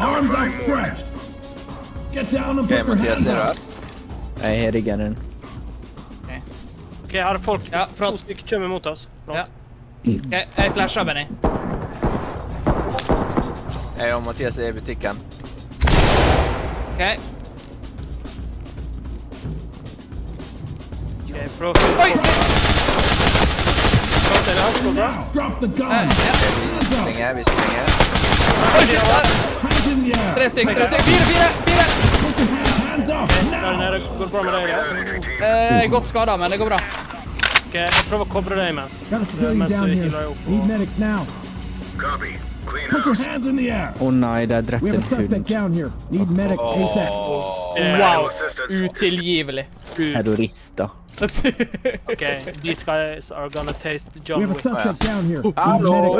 Arms outstretched. Get down and put your Mattias, är up. här? Nej, jag riggar den. Okej, här har folk. Ja, Två förlåt. stycken kör emot oss. Förlåt. Ja. Okej, jag flashar Benny. Jag och Mattias är i butiken. Okej. Okej, bra. Oj! Förlåt, är det han som skjuter? Now, drop the gun. Äh, ja. Vi springer, vi springer. Oj, shit! ah, Hands in the air. Tre stycken, tre stycken. Fyra, fyra, fyra! Går det bra med dig? Eh, gott skada, men det går bra. Okej, jag provar att kobra dig Mens down du here. healar ihop. Put your house. hands in the air. Åh nej, där have en a suspect hund. down here. Need medic ASAP. Eh, Wow! Utillgivlig. Terrorista. Okay, these guys are gonna taste We John have a Wick. suspect down here. Need Hallå?